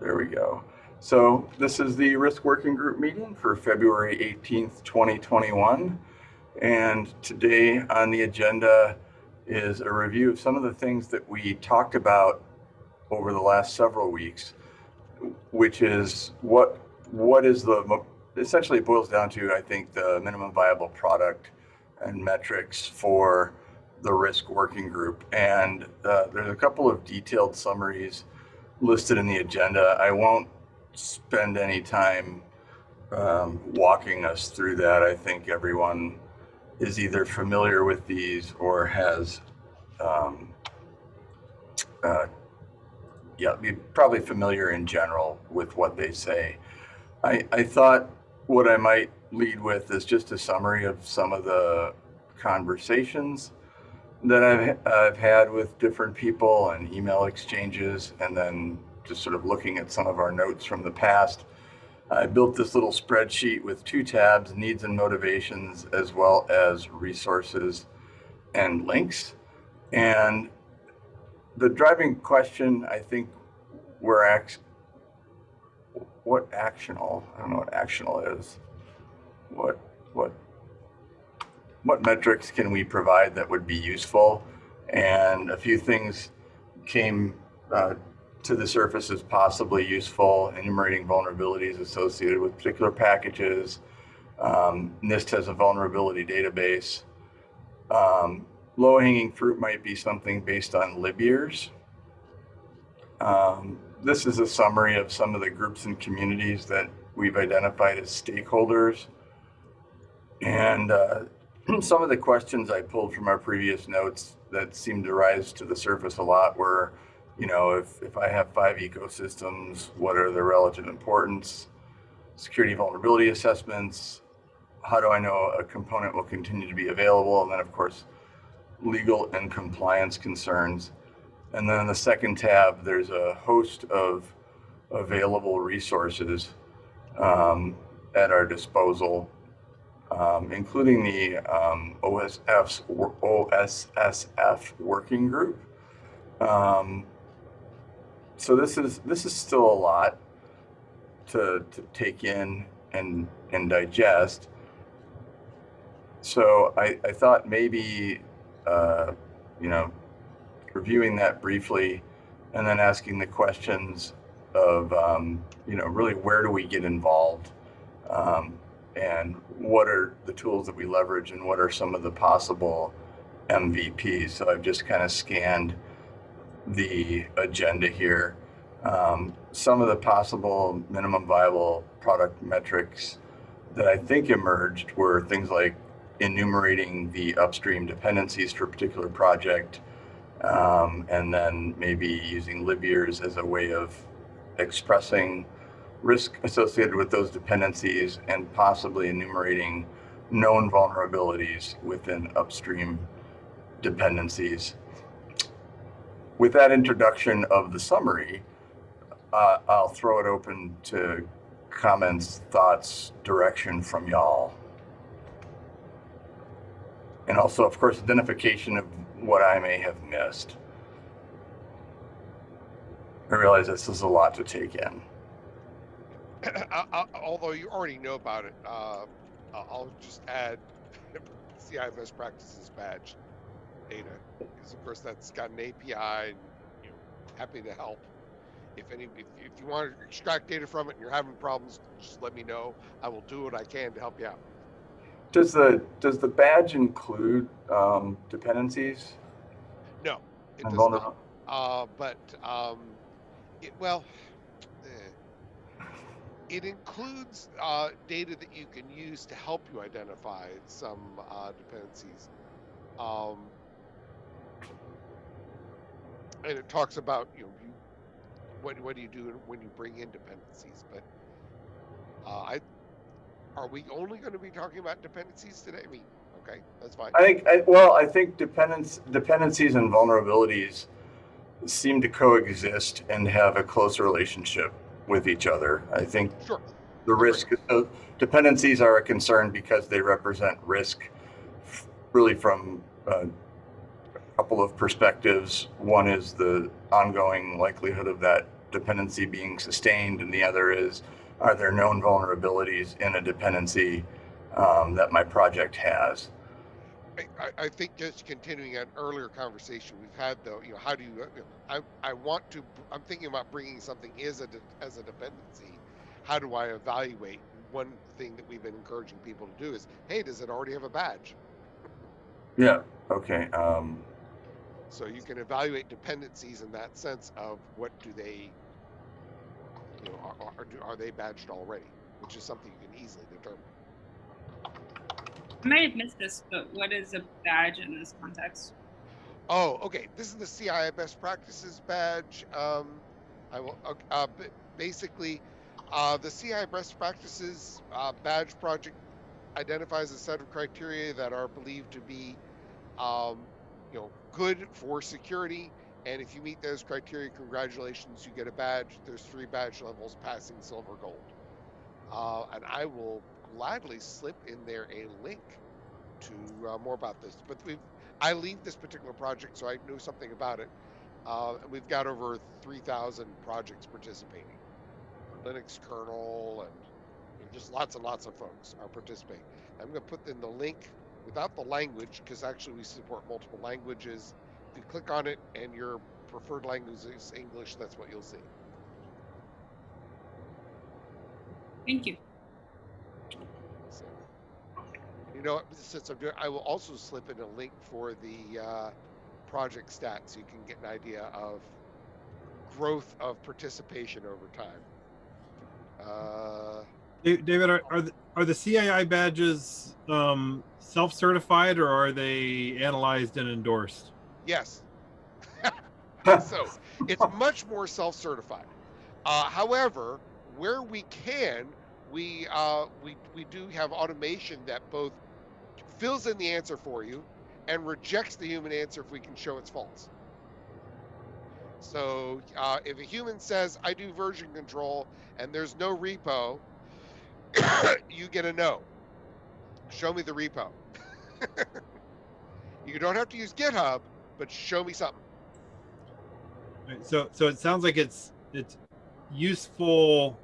There we go. So this is the risk working group meeting for February 18th, 2021. And today on the agenda is a review of some of the things that we talked about over the last several weeks, which is what what is the essentially it boils down to I think the minimum viable product and metrics for the risk working group. And uh, there's a couple of detailed summaries listed in the agenda. I won't spend any time um, walking us through that. I think everyone is either familiar with these or has, um, uh, yeah, probably familiar in general with what they say. I, I thought what I might lead with is just a summary of some of the conversations that I've, I've had with different people and email exchanges, and then just sort of looking at some of our notes from the past. I built this little spreadsheet with two tabs, needs and motivations, as well as resources and links. And the driving question, I think we're act what actional, I don't know what actional is. What, what what metrics can we provide that would be useful? And a few things came uh, to the surface as possibly useful, enumerating vulnerabilities associated with particular packages. Um, NIST has a vulnerability database. Um, Low-hanging fruit might be something based on lib. Um, this is a summary of some of the groups and communities that we've identified as stakeholders. And uh, some of the questions I pulled from our previous notes that seemed to rise to the surface a lot were, you know, if, if I have five ecosystems, what are their relative importance? Security vulnerability assessments, how do I know a component will continue to be available? And then of course, legal and compliance concerns. And then in the second tab, there's a host of available resources um, at our disposal um, including the um, OSF's, OSSF working group. Um, so this is this is still a lot to, to take in and and digest. So I, I thought maybe uh, you know reviewing that briefly and then asking the questions of um, you know really where do we get involved um, and what are the tools that we leverage and what are some of the possible MVPs. So I've just kind of scanned the agenda here. Um, some of the possible minimum viable product metrics that I think emerged were things like enumerating the upstream dependencies for a particular project, um, and then maybe using lib years as a way of expressing risk associated with those dependencies and possibly enumerating known vulnerabilities within upstream dependencies. With that introduction of the summary, uh, I'll throw it open to comments, thoughts, direction from y'all. And also, of course, identification of what I may have missed. I realize this is a lot to take in. although you already know about it, uh, I'll just add CII best practices badge data because of course that's got an API and you know, happy to help. If any, if, if you want to extract data from it and you're having problems, just let me know. I will do what I can to help you out. Does the does the badge include um, dependencies? No, it does not. Uh, but um, it, well, it includes uh, data that you can use to help you identify some uh, dependencies. Um, and it talks about you know you, what what do you do when you bring in dependencies? But uh, I are we only going to be talking about dependencies today? I mean, okay, that's fine. I think I, well, I think dependence dependencies and vulnerabilities seem to coexist and have a close relationship with each other. I think sure. the risk uh, dependencies are a concern because they represent risk really from uh, a couple of perspectives. One is the ongoing likelihood of that dependency being sustained, and the other is, are there known vulnerabilities in a dependency um, that my project has? I, I- think just continuing an earlier conversation we've had though, you know, how do you, you know, I, I want to, I'm thinking about bringing something as a, as a dependency. How do I evaluate? One thing that we've been encouraging people to do is, hey, does it already have a badge? Yeah. Okay. Um, So you can evaluate dependencies in that sense of what do they, you know, are, are, are they badged already? Which is something you can easily determine. I might have missed this, but what is a badge in this context? Oh, okay. This is the CII best practices badge. Um, I will. Uh, basically, uh, the CII best practices uh, badge project identifies a set of criteria that are believed to be, um, you know, good for security. And if you meet those criteria, congratulations, you get a badge. There's three badge levels: passing, silver, gold. Uh, and I will gladly slip in there a link to uh, more about this. But we've I lead this particular project, so I know something about it. Uh, and we've got over 3,000 projects participating. Linux kernel and know, just lots and lots of folks are participating. I'm going to put in the link without the language because actually we support multiple languages. If you click on it and your preferred language is English, that's what you'll see. Thank you. So, you know, since I'm doing, I will also slip in a link for the uh, project stats so you can get an idea of growth of participation over time. Uh, David, are, are, the, are the CII badges um, self-certified or are they analyzed and endorsed? yes. so it's much more self-certified. Uh, however, where we can, we uh, we we do have automation that both fills in the answer for you and rejects the human answer if we can show it's false. So uh, if a human says I do version control and there's no repo, you get a no. Show me the repo. you don't have to use GitHub, but show me something. So, so it sounds like it's it's useful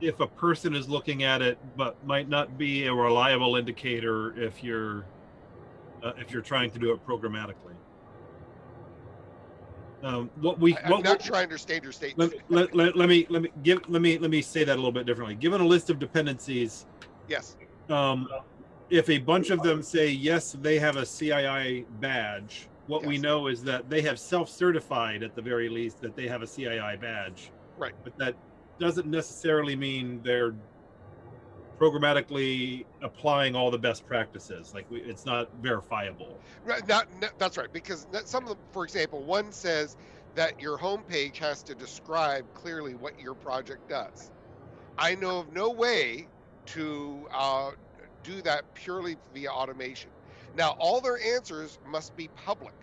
if a person is looking at it, but might not be a reliable indicator if you're uh, if you're trying to do it programmatically. Um, what we I, am what, not sure I understand your statement. let, let, let, me let me give let me let me say that a little bit differently. Given a list of dependencies, yes. um, if a bunch of them say yes, they have a CII badge. What we know is that they have self-certified at the very least that they have a CII badge. Right. But that doesn't necessarily mean they're programmatically applying all the best practices. Like we, it's not verifiable. Right, not, that's right because some of them, for example, one says that your homepage has to describe clearly what your project does. I know of no way to uh, do that purely via automation. Now, all their answers must be public,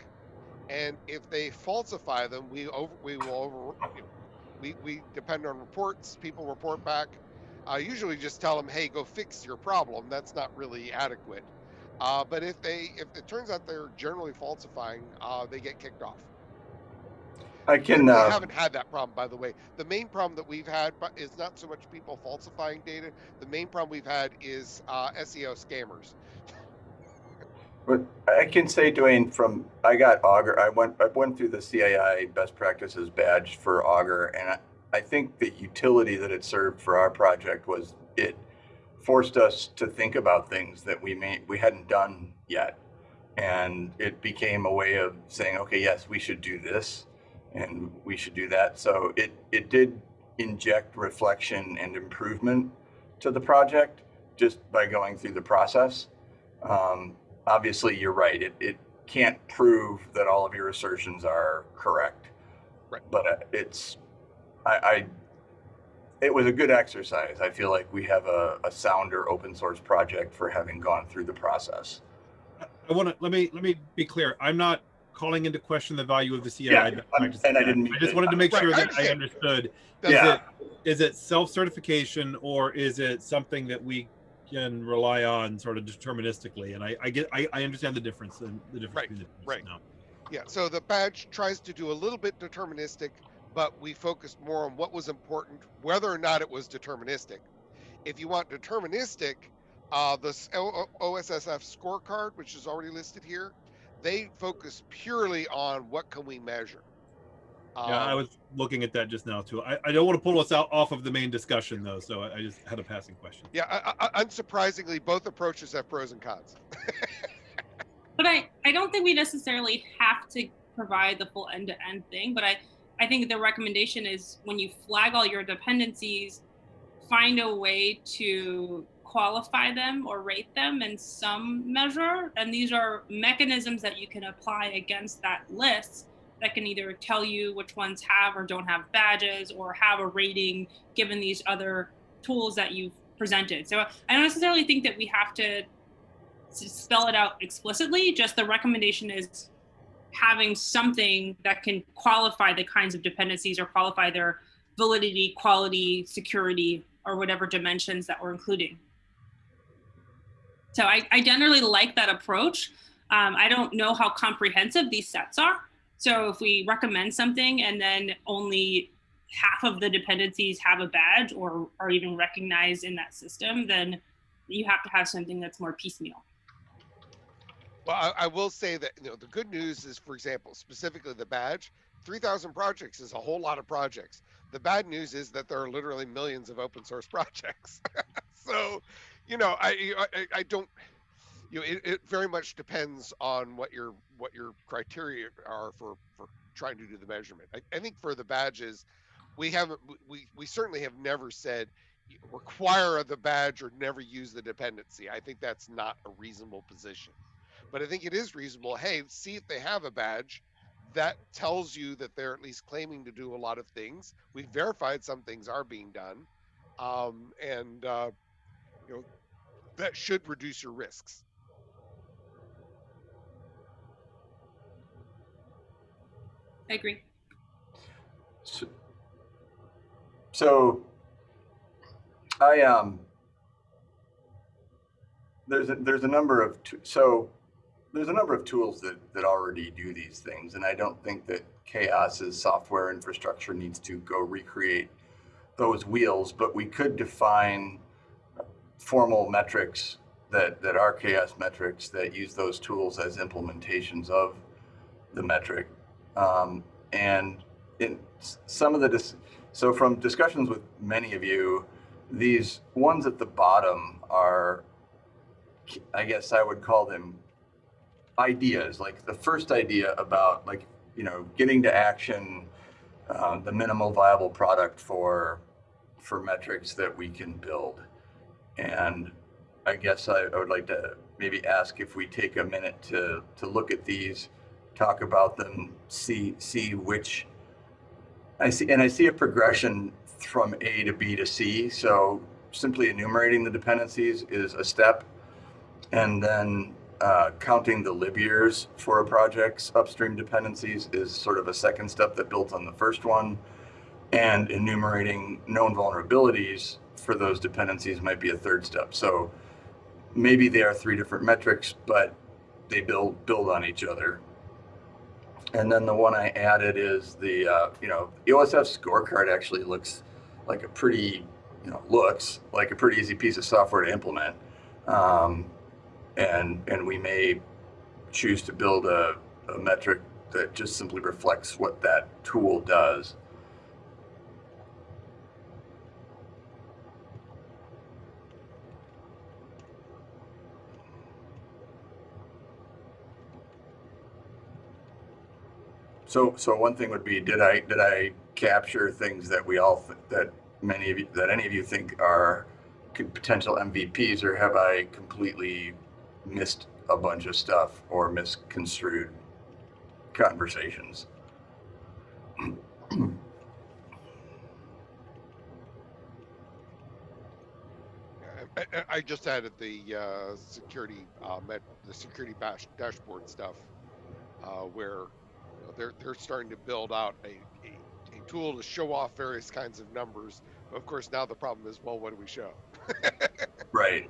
and if they falsify them, we over we will over we we depend on reports. People report back. Uh, usually, just tell them, "Hey, go fix your problem." That's not really adequate. Uh, but if they, if it turns out they're generally falsifying, uh, they get kicked off. I can. we Uh, haven't had that problem, by the way. The main problem that we've had is not so much people falsifying data. The main problem we've had is uh, SEO scammers. But I can say, Duane, from I got Augur. I went I went through the CII best practices badge for Augur, and I, I think the utility that it served for our project was it forced us to think about things that we may we hadn't done yet, and it became a way of saying, okay, yes, we should do this, and we should do that. So it it did inject reflection and improvement to the project just by going through the process. Um, obviously you're right. It, it can't prove that all of your assertions are correct. Right. But uh, it's, I, I, it was a good exercise. I feel like we have a, a sounder open source project for having gone through the process. I want to let me let me be clear. I'm not calling into question the value of the CII Yeah, best I'm- and I didn't mean I just to- wanted to make Right, sure I that I understand. understood. That's is Yeah. it is it self-certification or is it something that we can rely on sort of deterministically and i i get i, I understand the difference and the difference Right, between the right. now Yeah. So the badge tries to do a little bit deterministic, but we focused more on what was important, whether or not it was deterministic. If you want deterministic, uh, the s- O- O- OSSF scorecard, which is already listed here, they focus purely on what can we measure. Yeah, I Um, was looking at that just now too. I, I don't want to pull us out off of the main discussion though, so I, I just had a passing question. Yeah, I, I, unsurprisingly, both approaches have pros and cons. But I, I don't think we necessarily have to provide the full end to end thing. But I, I think the recommendation is when you flag all your dependencies, find a way to qualify them or rate them in some measure. And these are mechanisms that you can apply against that list that can either tell you which ones have or don't have badges or have a rating given these other tools that you've presented. So I don't necessarily think that we have to spell it out explicitly. Just the recommendation is having something that can qualify the kinds of dependencies or qualify their validity, quality, security, or whatever dimensions that we're including. So I, I generally like that approach. Um, I don't know how comprehensive these sets are. So if we recommend something and then only half of the dependencies have a badge or are even recognized in that system, then you have to have something that's more piecemeal. Well, I, I will say that you know the good news is, for example, specifically the badge, three thousand projects is a whole lot of projects. The bad news is that there are literally millions of open source projects. so, you know, I I, I don't. You know, it, it very much depends on what your what your criteria are for for trying to do the measurement. I, I think for the badges, we haven't we we certainly have never said require the badge or never use the dependency. I think that's not a reasonable position but I think it is reasonable. Hey, see if they have a badge. That tells you that they're at least claiming to do a lot of things. We've verified some things are being done, um, and uh, you know that should reduce your risks. I agree. So, so I um there's a, there's a number of so there's a number of tools that that already do these things, and I don't think that CHAOSS's software infrastructure needs to go recreate those wheels, but we could define formal metrics that that are Chaos metrics that use those tools as implementations of the metric, um, and in some of the so from discussions with many of you, these ones at the bottom are I guess I would call them ideas. Like the first idea about like you know getting to action, uh, the minimal viable product for for metrics that we can build. And I guess I, I would like to maybe ask if we take a minute to to look at these, talk about them, see see which I see, and I see a progression from A to B to C. So simply enumerating the dependencies is a step and then uh, counting the lib years for a project's upstream dependencies is sort of a second step that builds on the first one. And enumerating known vulnerabilities for those dependencies might be a third step. So maybe they are three different metrics, but they build build on each other. And then the one I added is the uh, you know OSSF scorecard actually looks like a pretty you know looks like a pretty easy piece of software to implement. Um, and and we may choose to build a, a metric that just simply reflects what that tool does. So so one thing would be did I did I capture things that we all th- that many of you that any of you think are potential MVPs or have I completely missed a bunch of stuff or misconstrued conversations? I, I- just added the uh, security uh, the security bash, dashboard stuff, uh, where know, they're they're starting to build out a, a, a tool to show off various kinds of numbers. But Of course, now the problem is, well, what do we show? right.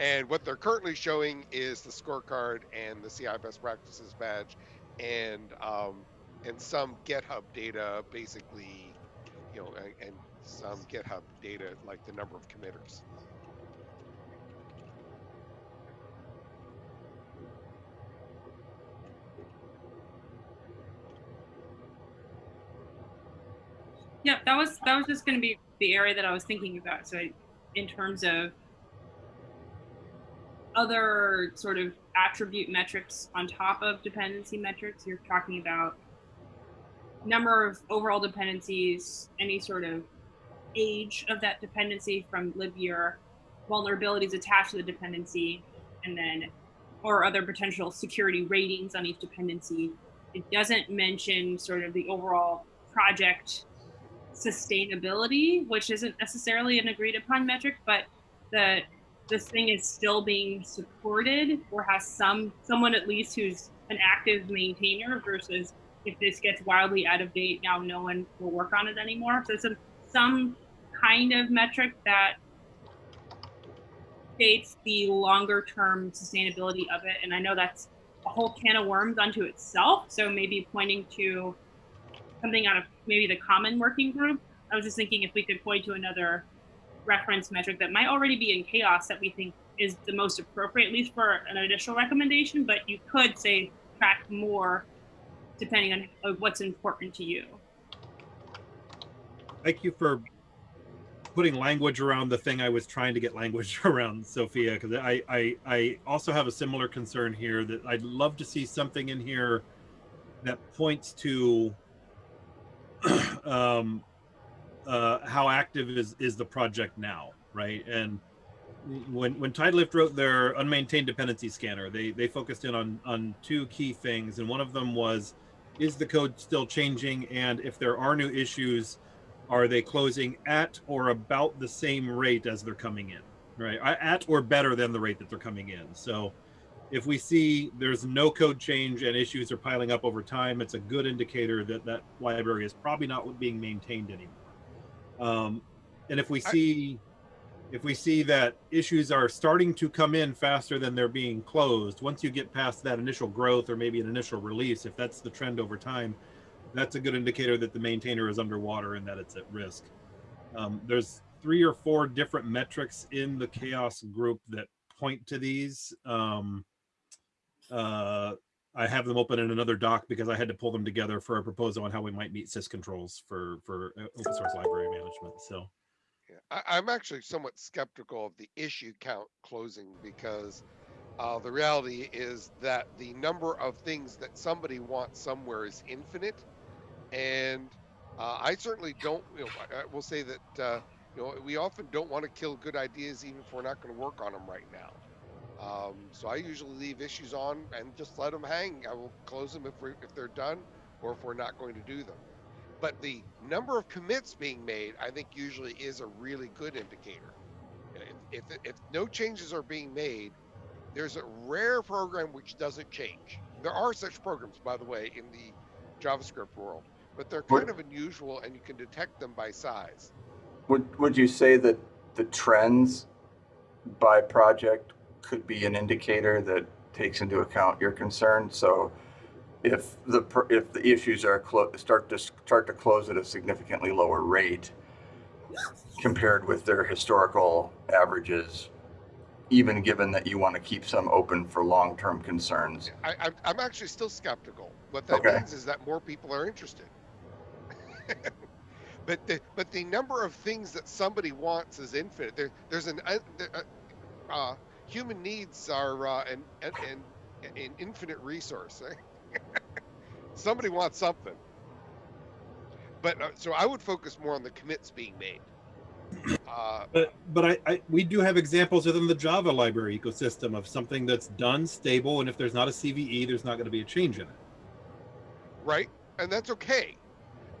And what they're currently showing is the scorecard and the CII best practices badge, and um, and some GitHub data, basically, you know, and, and some GitHub data like the number of committers. Yeah, that was that was just going to be the area that I was thinking about. So, I, in terms of other sort of attribute metrics on top of dependency metrics, you're talking about number of overall dependencies, any sort of age of that dependency from lib year, vulnerabilities attached to the dependency, and then or other potential security ratings on each dependency. It doesn't mention sort of the overall project sustainability, which isn't necessarily an agreed upon metric, but the this thing is still being supported or has some someone at least who's an active maintainer versus if this gets wildly out of date, now no one will work on it anymore. So some some kind of metric that states the longer term sustainability of it. And I know that's a whole can of worms unto itself. So maybe pointing to something out of maybe the common working group. I was just thinking if we could point to another reference metric that might already be in CHAOSS that we think is the most appropriate, at least for an initial recommendation, but you could say track more depending on what's important to you. Thank you for putting language around the thing I was trying to get language around, Sophia, because I, I, I also have a similar concern here that I'd love to see something in here that points to um, uh, how active is, is the project now, right? And when when Tidelift wrote their unmaintained dependency scanner, they they focused in on on two key things, and one of them was, is the code still changing, and if there are new issues, are they closing at or about the same rate as they're coming in, right? At or better than the rate that they're coming in. So if we see there's no code change and issues are piling up over time, it's a good indicator that that library is probably not being maintained anymore. Um, and if we see, if we see that issues are starting to come in faster than they're being closed, once you get past that initial growth or maybe an initial release, if that's the trend over time, that's a good indicator that the maintainer is underwater and that it's at risk. Um, there's three or four different metrics in the CHAOSS group that point to these. Um, uh, I have them open in another doc because I had to pull them together for a proposal on how we might meet CIS controls for for uh, open source library management. So, yeah, I, I'm actually somewhat skeptical of the issue count closing because uh, the reality is that the number of things that somebody wants somewhere is infinite, and uh, I certainly don't. You know, I, I will say that uh, you know we often don't want to kill good ideas even if we're not going to work on them right now. Um, so I usually leave issues on and just let them hang. I will close them if we if they're done, or if we're not going to do them. But the number of commits being made, I think, usually is a really good indicator. If, if, if no changes are being made, there's a rare program which doesn't change. There are such programs, by the way, in the JavaScript world, but they're kind of unusual and you can detect them by size. Would, would you say that the trends by project could be an indicator that takes into account your concern? So if the, if the issues are start to start to close at a significantly lower rate compared with their historical averages, even given that you want to keep some open for long-term concerns. I, I'm actually still skeptical. What that Okay. means is that more people are interested. but the but the number of things that somebody wants is infinite. There, there's an uh, uh, uh, human needs are uh, an, an, an, infinite resource. somebody wants something. But uh, so I would focus more on the commits being made. Uh, but but I, I we do have examples within the Java library ecosystem of something that's done stable, and if there's not a CVE, there's not going to be a change in it. right? And that's okay.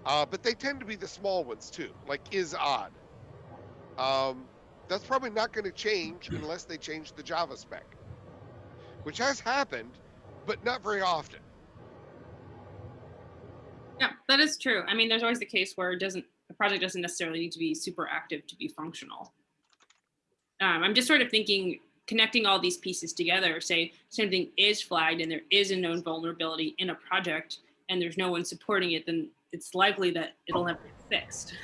Uh, but they tend to be the small ones too, like is odd. Um, that's probably not going to change unless they change the Java spec, which has happened, but not very often. Yeah, that is true. I mean, there's always the case where it doesn't the project doesn't necessarily need to be super active to be functional. Um, I'm just sort of thinking connecting all these pieces together, say something is flagged and there is a known vulnerability in a project, and there's no one supporting it, then it's likely that it'll never get fixed.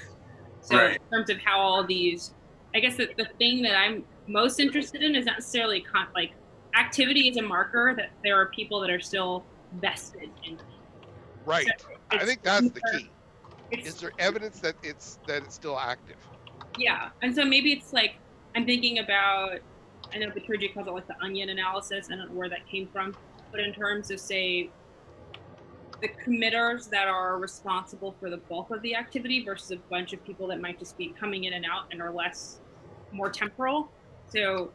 So Right. in terms of how all these, I guess the, the thing that I'm most interested in is not necessarily con- like activity is a marker that there are people that are still vested in. Right. I think that's the key. Is there evidence that it's that it's still active? Yeah, and so maybe it's like I'm thinking about. I know Petrucci calls it like the onion analysis. I don't know where that came from, but in terms of say the committers that are responsible for the bulk of the activity versus a bunch of people that might just be coming in and out and are less more temporal. So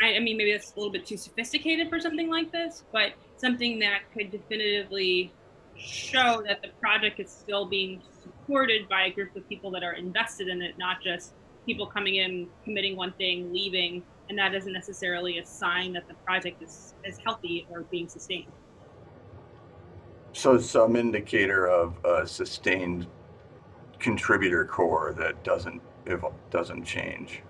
I, I mean maybe that's a little bit too sophisticated for something like this, but something that could definitively show that the project is still being supported by a group of people that are invested in it, not just people coming in, committing one thing, leaving, and that isn't necessarily a sign that the project is, is healthy or being sustained. So some indicator of a sustained contributor core that doesn't, doesn't change.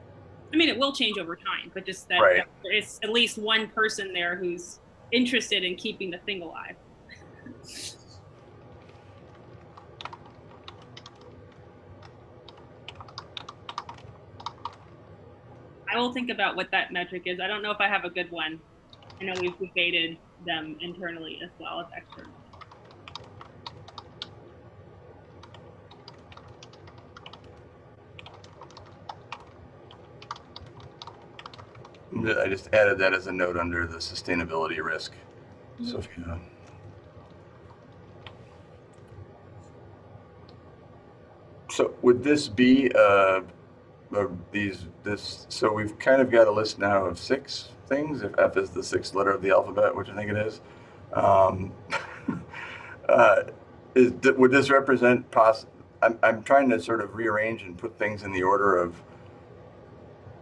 I mean, it will change over time, but just that, Right. that there is at least one person there who's interested in keeping the thing alive. I will think about what that metric is. I don't know if I have a good one. I know we've debated them internally as well as externally. I just added that as a note under the sustainability risk. So if you, so would this be, uh, these, this, so we've kind of got a list now of six things, if F is the sixth letter of the alphabet, which I think it is. Um, uh, is, would this represent poss, I'm, I'm trying to sort of rearrange and put things in the order of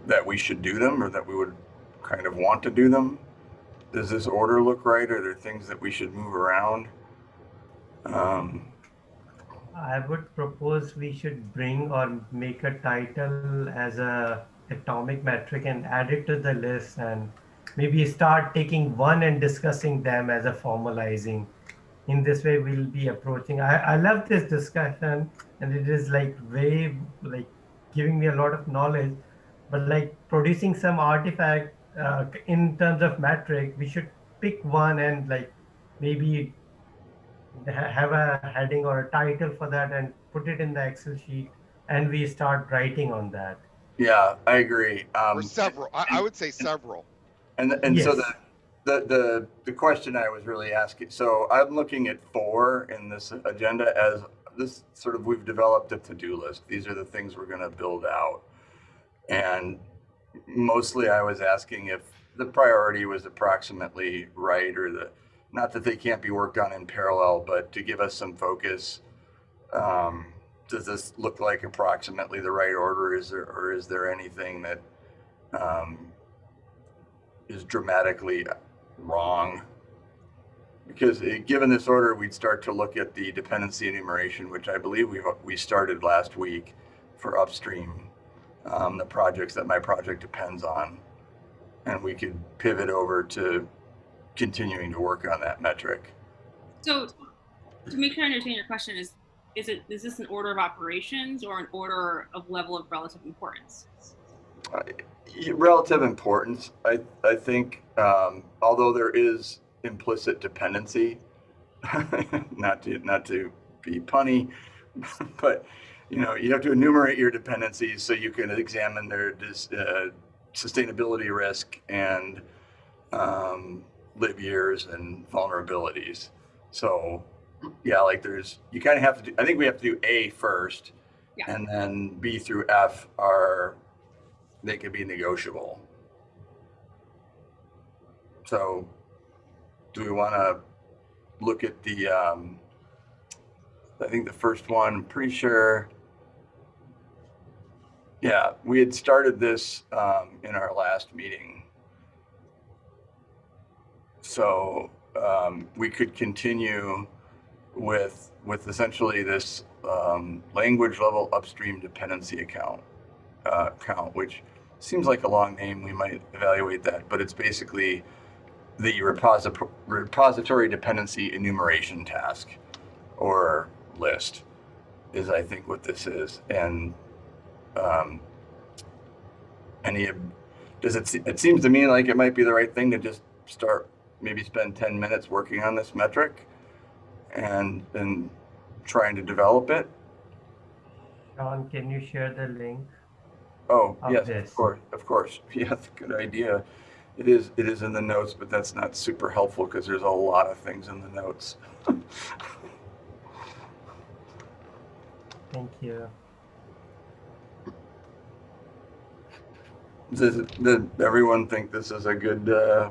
that we should do them or that we would kind of want to do them? Does this order look right? Are there things that we should move around? Um, I would propose we should bring or make a title as a atomic metric and add it to the list and maybe start taking one and discussing them as a formalizing. In this way, we'll be approaching. I, I love this discussion and it is like very like giving me a lot of knowledge, but like producing some artifact uh, in terms of metric, we should pick one and like maybe have a heading or a title for that and put it in the Excel sheet and we start writing on that. yeah, I agree. Or Um, several. I, I would say several. And and so the, the the the question I was really asking. So I'm looking at four in this agenda as this sort of we've developed a to-do list. These are the things we're going to build out, and mostly I was asking if the priority was approximately right or the not that they can't be worked on in parallel, but to give us some focus. Um, does this look like approximately the right order? Is there or is there anything that um, is dramatically wrong. Because uh, given this order, we'd start to look at the dependency enumeration, which I believe we we started last week for upstream, um, the projects that my project depends on, and we could pivot over to continuing to work on that metric. So, to make sure I understand your question, is is it is this an order of operations or an order of level of relative importance? Uh, relative importance, I I think, um, although there is implicit dependency, not to not to be punny, but you know you have to enumerate your dependencies so you can examine their dis, uh, sustainability risk and um, lib years and vulnerabilities. So yeah, like there's you kind of have to do. I think we have to do A first, Yeah. and then B through F are they can be negotiable. So, do we want to look at the? Um, I think the first one. I'm pretty sure. Yeah, we had started this um, in our last meeting. So um, we could continue with with essentially this um, language level upstream dependency account uh, which seems like a long name. We might evaluate that, but it's basically the repository, repository dependency enumeration task or list is I think what this is. And um, any, does it, se- it seems to me like it might be the right thing to just start, maybe spend 10 minutes working on this metric and then trying to develop it. Sean, can you share the link? Oh, Of yes, this. of course, of course. Yeah, that's a good idea. It is, it is in the notes, but that's not super helpful because there's a lot of things in the notes. Thank you. Does, does everyone think this is a good uh,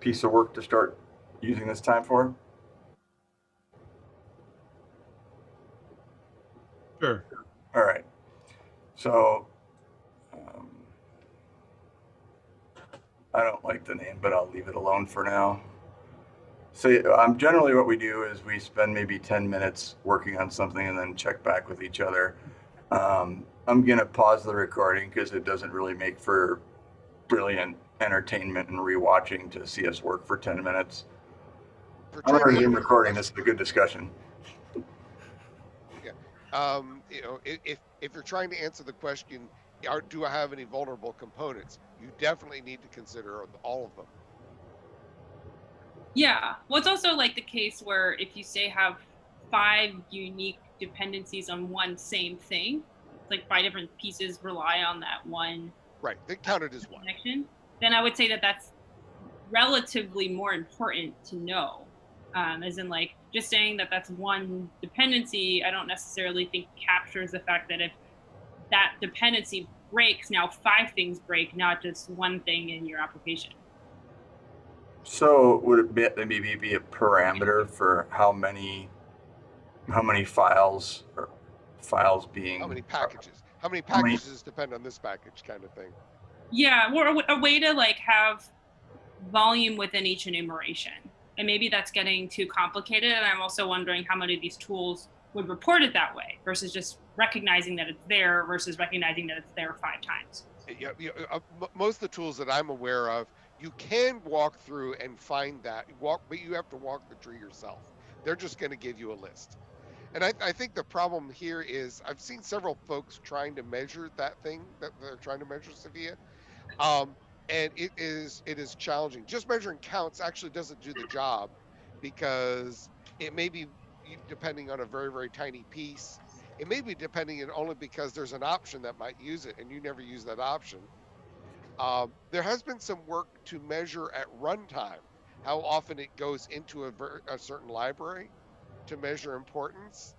piece of work to start using this time for? Sure. All right. So, um, I don't like the name, but I'll leave it alone for now. So, um, generally, what we do is we spend maybe 10 minutes working on something and then check back with each other. Um, I'm going to pause the recording because it doesn't really make for brilliant entertainment and rewatching to see us work for 10 minutes. For I'm going to resume recording. This is a good discussion. um, you know, if if you're trying to answer the question, are, do I have any vulnerable components? You definitely need to consider all of them. Yeah. Well, it's also like the case where if you say have five unique dependencies on one same thing, like five different pieces rely on that one Right, they counted as one. connection, then I would say that that's relatively more important to know. Um, as in, like, just saying that that's one dependency, I don't necessarily think captures the fact that if that dependency breaks, now five things break, not just one thing in your application. So would it be, maybe be a parameter for how many, how many files or files being? How many packages? How many How many- packages depend on this package kind of thing? Yeah, or a way to like have volume within each enumeration. And maybe that's getting too complicated. And I'm also wondering how many of these tools would report it that way versus just recognizing that it's there versus recognizing that it's there five times. Yeah, yeah, uh, most of the tools that I'm aware of, you can walk through and find that walk, but you have to walk the tree yourself. They're just going to give you a list. And I, I think the problem here is I've seen several folks trying to measure that thing that they're trying to measure Sophia, um, and it is it is challenging. Just measuring counts actually doesn't do the job because it may be depending on a very very tiny piece. It may be depending on only because there's an option that might use it and you never use that option. Um, there has been some work to measure at runtime how often it goes into a, ver- a certain library to measure importance.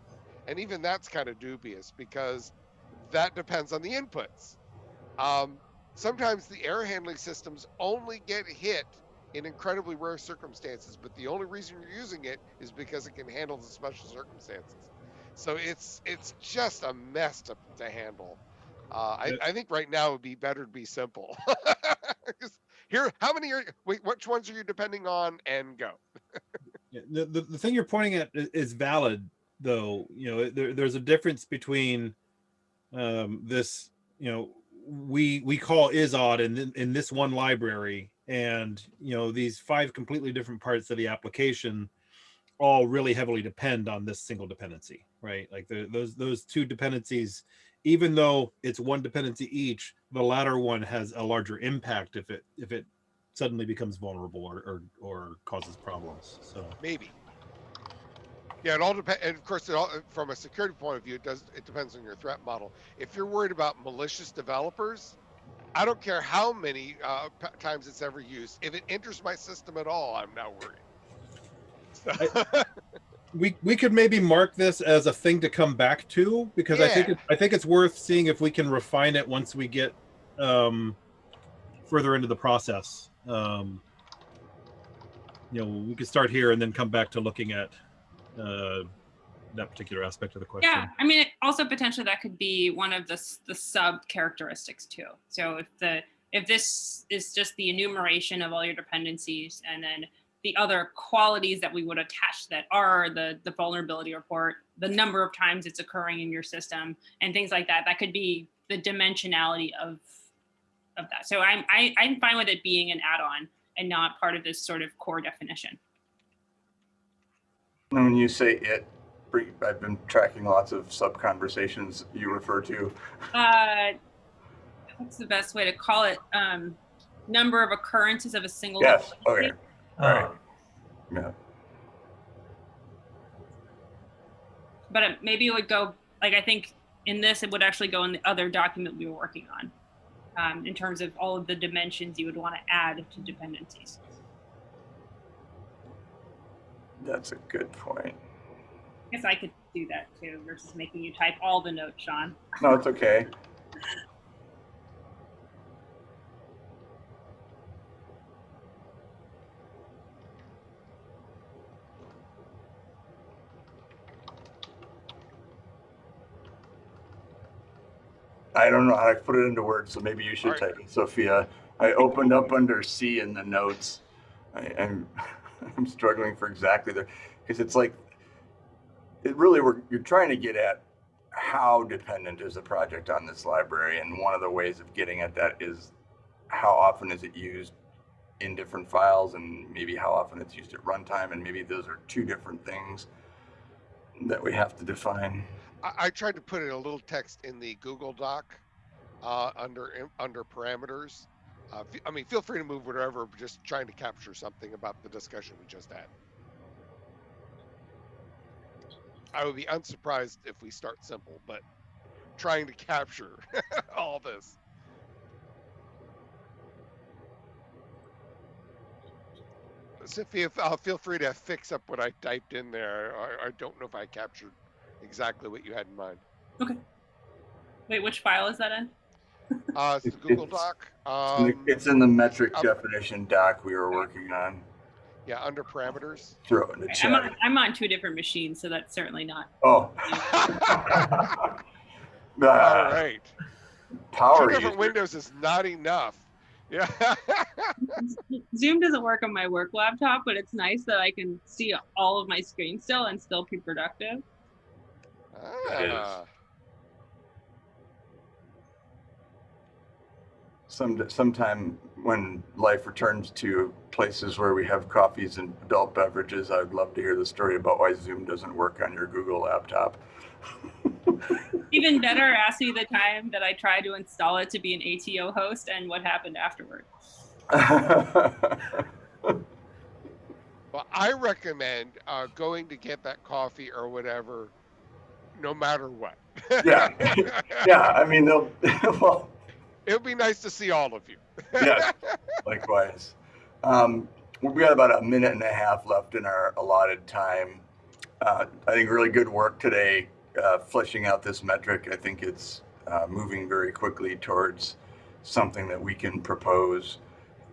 And even that's kind of dubious because that depends on the inputs. Um, sometimes the error handling systems only get hit in incredibly rare circumstances, but the only reason you're using it is because it can handle the special circumstances. So it's it's just a mess to, to handle. Uh, I, I think right now it would be better to be simple. Here, how many are wait, which ones are you depending on, and go. The, the thing you're pointing at is valid though. You know there, there's a difference between um, this you know we we call is odd in in this one library and you know these five completely different parts of the application all really heavily depend on this single dependency right? Like the, those those two dependencies even though it's one dependency each the latter one has a larger impact if it if it suddenly becomes vulnerable or or, or causes problems so Maybe. Yeah, it all depends. And of course, it all, from a security point of view, it does. It depends on your threat model. If you're worried about malicious developers, I don't care how many uh, p- times it's ever used. If it enters my system at all, I'm not worried. So- we we could maybe mark this as a thing to come back to because I think it, I think it's worth seeing if we can refine it once we get um, further into the process. Um, you know, we could start here and then come back to looking at uh, that particular aspect of the question. Yeah, I mean, it- also potentially that could be one of the the sub characteristics too. So if the if this is just the enumeration of all your dependencies, and then the other qualities that we would attach that are the the vulnerability report, the number of times it's occurring in your system, and things like that, that could be the dimensionality of of that. So I'm I, I'm fine with it being an add-on. and not part of this sort of core definition. And when you say it, I've been tracking lots of sub conversations you refer to. Uh, what's the best way to call it? Um, number of occurrences of a single. Yes, dependency. okay, All right. Uh, yeah. But maybe it would go, like, I think in this, it would actually go in the other document we were working on. Um, in terms of all of the dimensions you would want to add to dependencies. That's a good point. I guess I could do that too versus making you type all the notes, Sean. No, it's okay. I don't know how to put it into words, so maybe you should Alright. type it, Sophia. I opened up under C in the notes. I, I'm, I'm struggling for exactly there, because it's like, it really, we're, you're trying to get at how dependent is the project on this library? And one of the ways of getting at that is how often is it used in different files and maybe how often it's used at runtime. And maybe those are two different things that we have to define. I, I tried to put in a little text in the Google Doc uh, under under parameters. Uh, I mean, feel free to move whatever. Just trying to capture something about the discussion we just had. I would be unsurprised if we start simple, but trying to capture all this. Sophia, uh, feel free to fix up what I typed in there. I, I don't know if I captured exactly what you had in mind. Okay. Wait, which file is that in? Uh, it's the Google it's- Doc. It's in the- Um, it's in the metric up- definition doc we were working on. yeah, under parameters. Throw it in the Okay, I'm, on. I'm on two different machines, so that's certainly not. Oh. All Ah. Power Two different user. windows is not enough. Yeah. Zoom doesn't work on my work laptop, but it's nice that I can see all of my screen still and still be productive. Ah, Some, sometime when life returns to places where we have coffees and adult beverages, I'd love to hear the story about why Zoom doesn't work on your Google laptop. Even better, ask me the time that I tried to install it to be an ATO host and what happened afterward. well, I recommend uh, going to get that coffee or whatever, no matter what. Yeah. yeah, I mean, they'll, well, It would be nice to see all of you. yes, likewise. Um, we got about a minute and a half left in our allotted time. Uh, I think really good work today, uh, fleshing out this metric. I think it's uh, moving very quickly towards something that we can propose.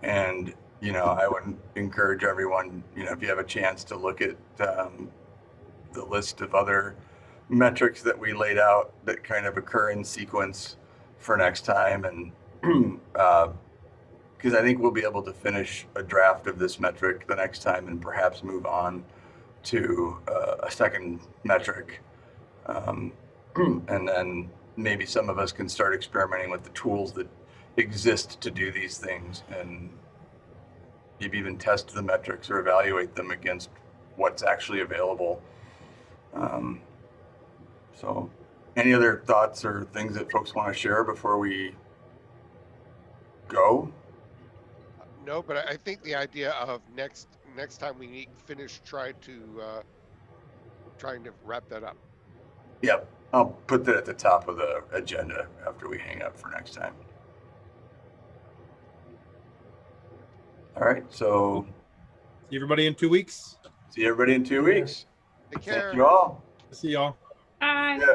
And, you know, I would encourage everyone, you know, if you have a chance to look at um, the list of other metrics that we laid out that kind of occur in sequence for next time. And because I think we'll be able to finish a draft of this metric the next time and perhaps move on to uh, a second metric. Um, and then maybe some of us can start experimenting with the tools that exist to do these things and maybe even test the metrics or evaluate them against what's actually available. Um, so, any other thoughts or things that folks want to share before we go? No, but I I think the idea of next next time we meet, finish, try to uh, trying to wrap that up. Yep, I'll put that at the top of the agenda after we hang up for next time. All right, so See everybody in two weeks. see everybody in two weeks. Take care. Thank you all. See y'all. Yeah.